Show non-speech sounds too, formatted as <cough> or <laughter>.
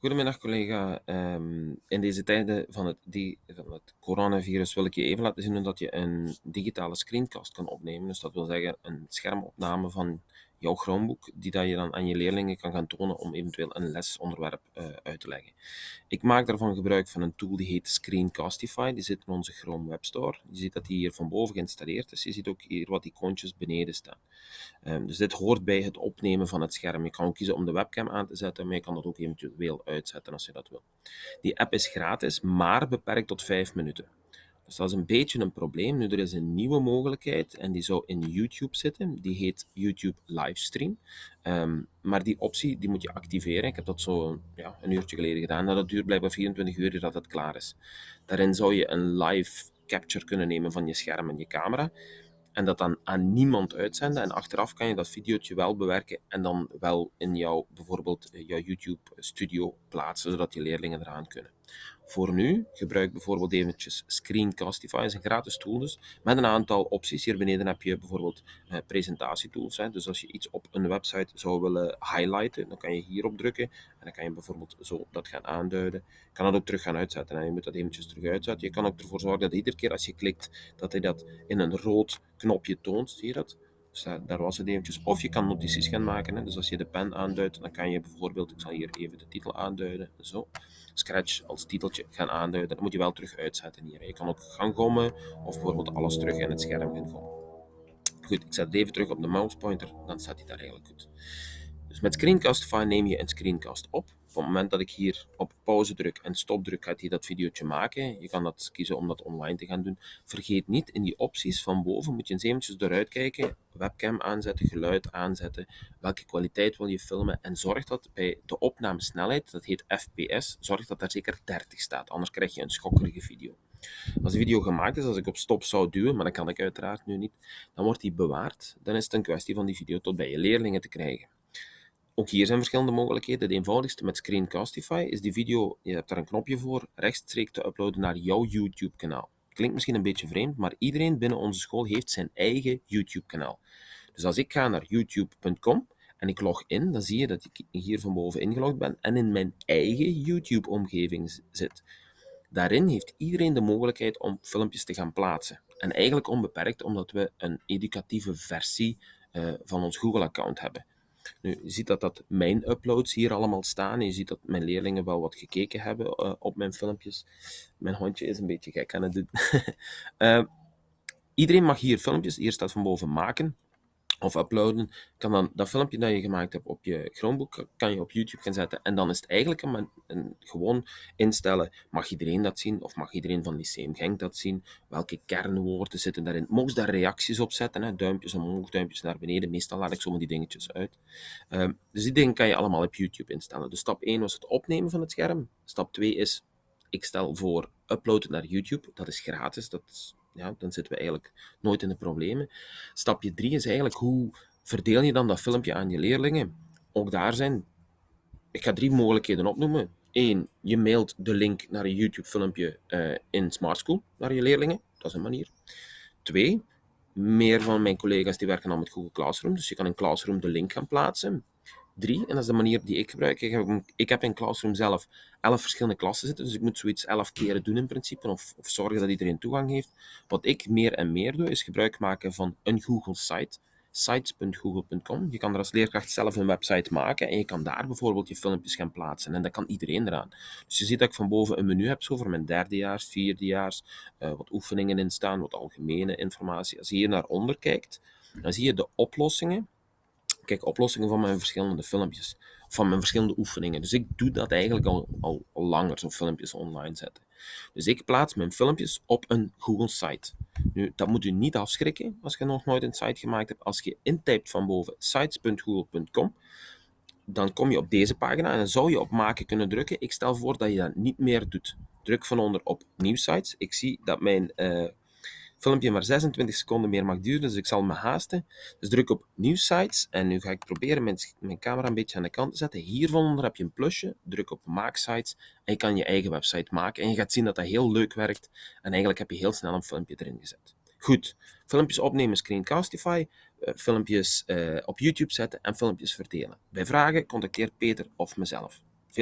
Goedemiddag collega. Ehm, in deze tijden van het, die, van het coronavirus wil ik je even laten zien dat je een digitale screencast kan opnemen. Dus dat wil zeggen een schermopname van jouw Chromebook, die dat je dan aan je leerlingen kan gaan tonen om eventueel een lesonderwerp uh, uit te leggen. Ik maak daarvan gebruik van een tool die heet Screencastify, die zit in onze Chrome Web Store. Je ziet dat die hier van boven geïnstalleerd is, je ziet ook hier wat icoontjes beneden staan. Um, dus dit hoort bij het opnemen van het scherm. Je kan ook kiezen om de webcam aan te zetten, maar je kan dat ook eventueel uitzetten als je dat wil. Die app is gratis, maar beperkt tot 5 minuten. Dus dat is een beetje een probleem. Nu, er is een nieuwe mogelijkheid en die zou in YouTube zitten. Die heet YouTube Livestream. Um, maar die optie die moet je activeren. Ik heb dat zo ja, een uurtje geleden gedaan. Nou, dat duurt blijkbaar 24 uur dat het klaar is. Daarin zou je een live capture kunnen nemen van je scherm en je camera en dat dan aan niemand uitzenden. En achteraf kan je dat videootje wel bewerken en dan wel in jouw, bijvoorbeeld eh, jouw YouTube studio plaatsen, zodat je leerlingen eraan kunnen. Voor nu, gebruik bijvoorbeeld eventjes Screencastify, is een gratis tool dus, met een aantal opties. Hier beneden heb je bijvoorbeeld eh, presentatietools. Hè. Dus als je iets op een website zou willen highlighten, dan kan je hierop drukken en dan kan je bijvoorbeeld zo dat gaan aanduiden. Je kan dat ook terug gaan uitzetten en je moet dat eventjes terug uitzetten. Je kan ook ervoor zorgen dat iedere keer als je klikt, dat hij dat in een rood knopje toont. Zie je dat? Dus daar, was het eventjes. Of je kan notities gaan maken. Hè. Dus als je de pen aanduidt, dan kan je bijvoorbeeld, ik zal hier even de titel aanduiden, zo, Scratch als titeltje gaan aanduiden. Dan moet je wel terug uitzetten hier. Je kan ook gaan gommen, of bijvoorbeeld alles terug in het scherm gaan gommen. Goed, ik zet het even terug op de mousepointer, dan staat hij daar eigenlijk goed. Dus met Screencastify neem je een screencast op. Op het moment dat ik hier op pauze druk en stop druk, gaat hij dat videootje maken. Je kan dat kiezen om dat online te gaan doen. Vergeet niet, in die opties van boven moet je eens eventjes eruit kijken. Webcam aanzetten, geluid aanzetten, welke kwaliteit wil je filmen. En zorg dat bij de opnamesnelheid, dat heet FPS, zorg dat daar zeker 30 staat. Anders krijg je een schokkerige video. Als de video gemaakt is, als ik op stop zou duwen, maar dat kan ik uiteraard nu niet, dan wordt die bewaard. Dan is het een kwestie van die video tot bij je leerlingen te krijgen. Ook hier zijn verschillende mogelijkheden. De eenvoudigste met Screencastify is die video, je hebt daar een knopje voor, rechtstreeks te uploaden naar jouw YouTube-kanaal. Klinkt misschien een beetje vreemd, maar iedereen binnen onze school heeft zijn eigen YouTube-kanaal. Dus als ik ga naar youtube.com en ik log in, dan zie je dat ik hier van boven ingelogd ben en in mijn eigen YouTube-omgeving zit. Daarin heeft iedereen de mogelijkheid om filmpjes te gaan plaatsen. En eigenlijk onbeperkt, omdat we een educatieve versie uh, van ons Google-account hebben. Nu, je ziet dat, dat mijn uploads hier allemaal staan. Je ziet dat mijn leerlingen wel wat gekeken hebben uh, op mijn filmpjes. Mijn hondje is een beetje gek aan het doen. uh, <laughs> iedereen mag hier filmpjes, hier staat van boven maken of uploaden, kan dan dat filmpje dat je gemaakt hebt op je Chromebook, kan je op YouTube gaan zetten. En dan is het eigenlijk een, een, gewoon instellen, mag iedereen dat zien, of mag iedereen van Lyceum Genk dat zien, welke kernwoorden zitten daarin. Mocht daar reacties op zetten, hè? duimpjes omhoog, duimpjes naar beneden, meestal laat ik zomaar die dingetjes uit. Um, dus die dingen kan je allemaal op YouTube instellen. Dus stap 1 was het opnemen van het scherm, stap 2 is, ik stel voor uploaden naar YouTube, dat is gratis, dat is ja, dan zitten we eigenlijk nooit in de problemen. Stapje 3 is eigenlijk hoe verdeel je dan dat filmpje aan je leerlingen? Ook daar zijn, ik ga drie mogelijkheden opnoemen. Eén, je mailt de link naar een YouTube-filmpje uh, in Smart School naar je leerlingen. Dat is een manier. Twee, meer van mijn collega's die werken al met Google Classroom, dus je kan in Classroom de link gaan plaatsen drie. En dat is de manier die ik gebruik. Ik heb, ik heb in Classroom zelf elf verschillende klassen zitten. Dus ik moet zoiets elf keren doen in principe. Of, of zorgen dat iedereen toegang heeft. Wat ik meer en meer doe, is gebruik maken van een Google site sites.google.com. Je kan er als leerkracht zelf een website maken en je kan daar bijvoorbeeld je filmpjes gaan plaatsen. En dat kan iedereen eraan. Dus je ziet dat ik van boven een menu heb, zo voor mijn derdejaars, vierdejaars, uh, wat oefeningen in staan, wat algemene informatie. Als je hier naar onder kijkt, dan zie je de oplossingen kijk oplossingen van mijn verschillende filmpjes, van mijn verschillende oefeningen. Dus ik doe dat eigenlijk al, al, langer, zo filmpjes online zetten. Dus ik plaats mijn filmpjes op een Google site. Nu, dat moet u niet afschrikken als je nog nooit een site gemaakt hebt. Als je intypt van boven sites.google.com, dan kom je op deze pagina en dan zou je op maken kunnen drukken. Ik stel voor dat je dat niet meer doet. Druk van onder op nieuw sites. Ik zie dat mijn uh, filmpje maar 26 seconden meer mag duren, dus ik zal me haasten. Dus druk op New Sites en nu ga ik proberen mijn, mijn camera een beetje aan de kant te zetten. Hieronder heb je een plusje, druk op Maak Sites en je kan je eigen website maken. En je gaat zien dat dat heel leuk werkt en eigenlijk heb je heel snel een filmpje erin gezet. Goed, filmpjes opnemen Screencastify, uh, filmpjes uh, op YouTube zetten en filmpjes verdelen. Bij vragen contacteer Peter of mezelf.